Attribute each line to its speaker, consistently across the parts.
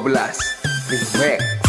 Speaker 1: 12
Speaker 2: Freeway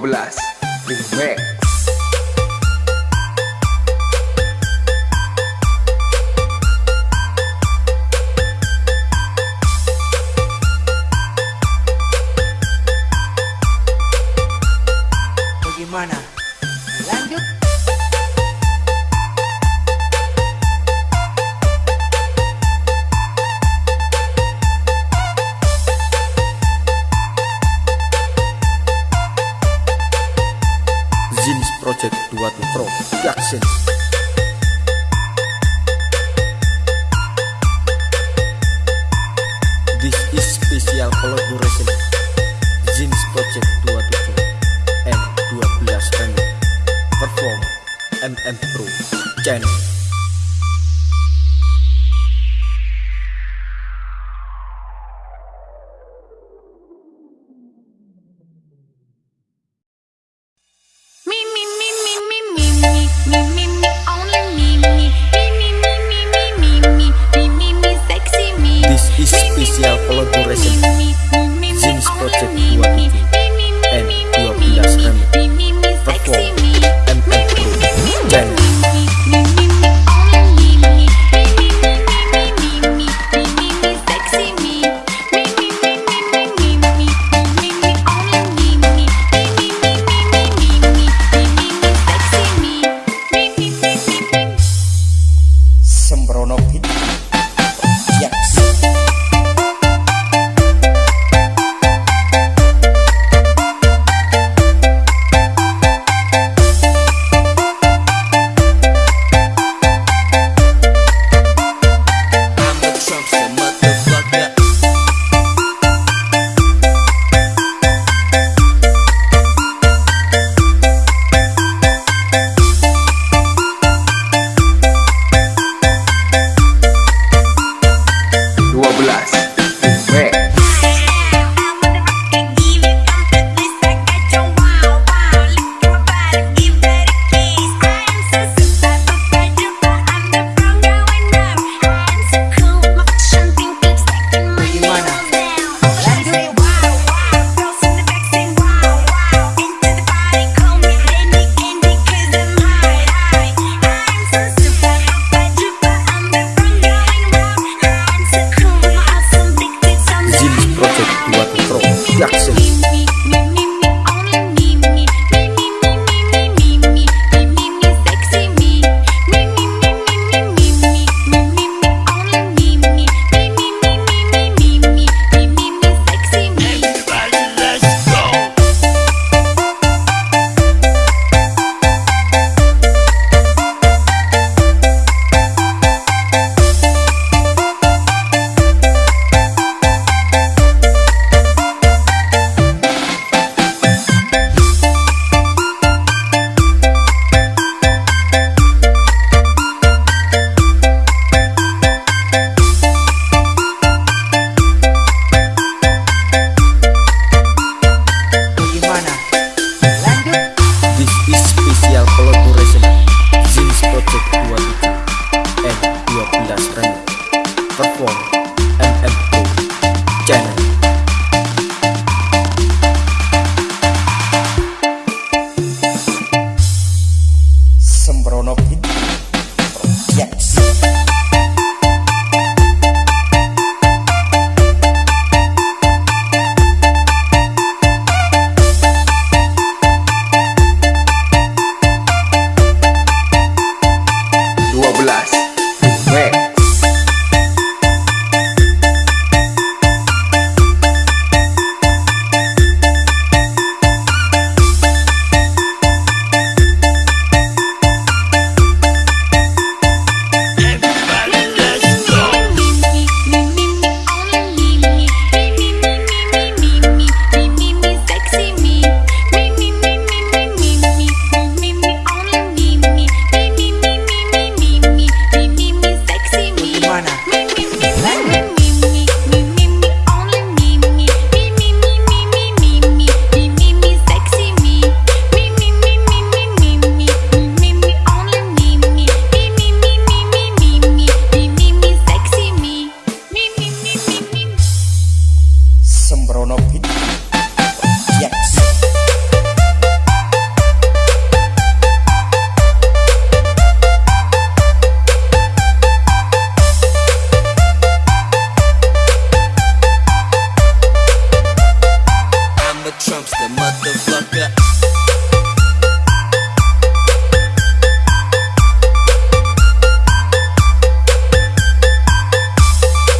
Speaker 1: 12 Remake
Speaker 3: Listen.
Speaker 1: This is special collaboration. Jeans Project 27 and 12 N. Perform MM Pro. Channel. ono